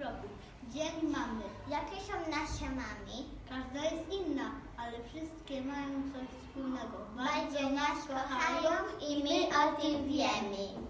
roku. Dzień mamy. Jakie są nasze mami? Każda jest inna, ale wszystkie mają coś wspólnego. Bardzo, Bardzo nas kochają i my o tym wiemy.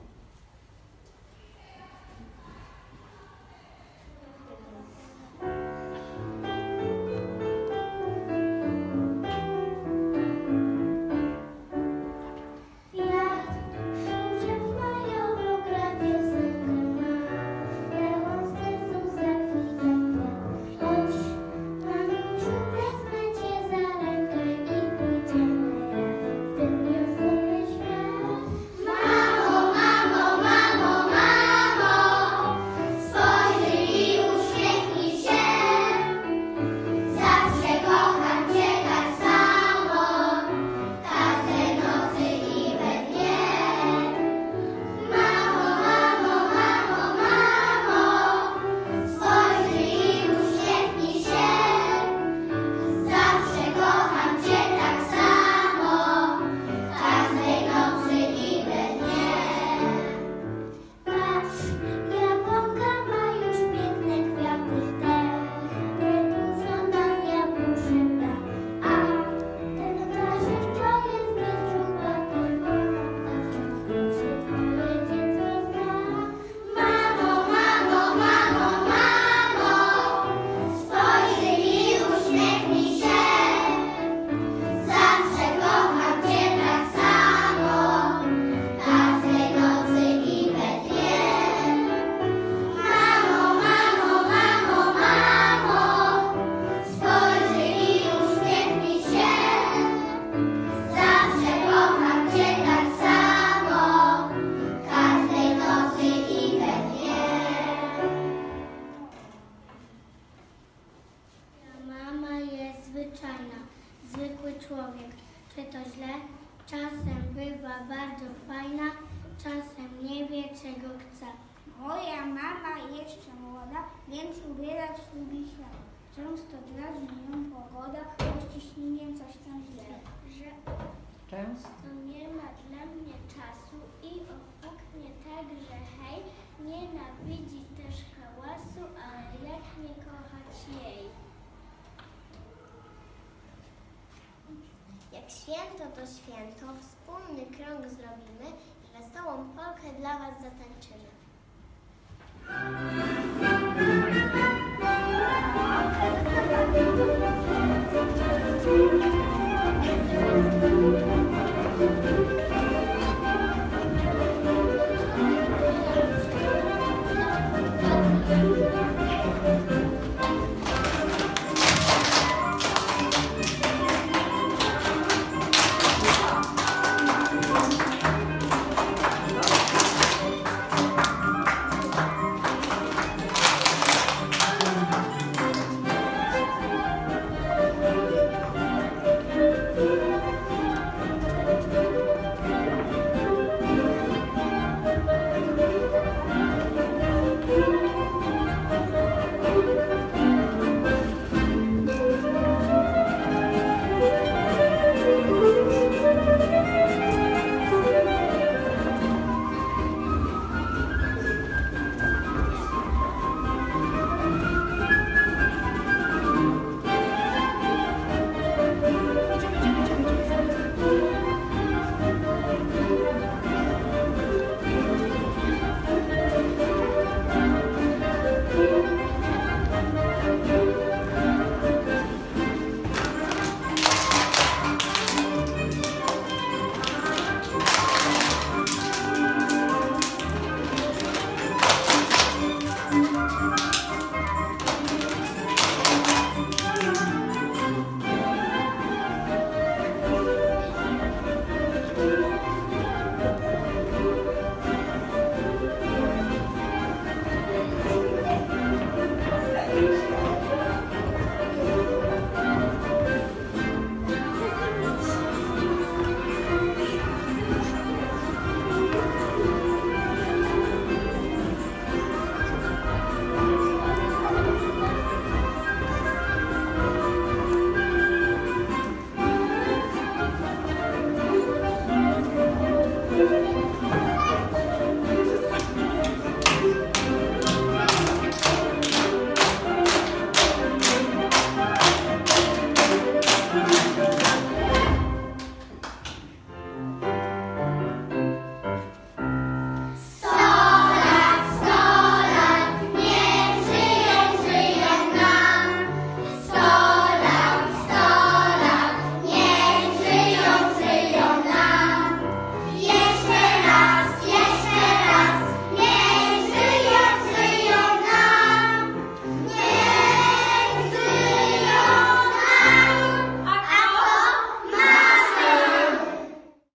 trzeciego chce. Moja mama jeszcze młoda, więc ubierać lubi się. Często drażni ją pogoda, bo ciśnieniem coś tam źle. Że Często nie ma dla mnie czasu i opuknie tak, że hej, nienawidzi też hałasu, ale jak nie kochać jej? Jak święto to święto, wspólny krąg zrobimy Wesołą Polkę dla Was zatańczymy.